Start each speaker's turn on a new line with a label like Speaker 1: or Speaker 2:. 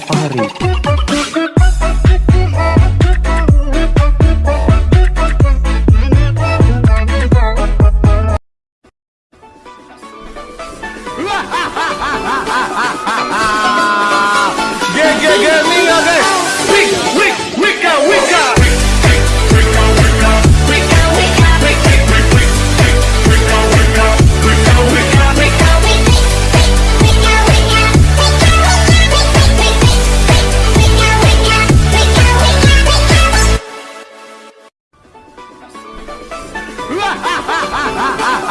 Speaker 1: Fahri
Speaker 2: Ha ha ha ha ha ha!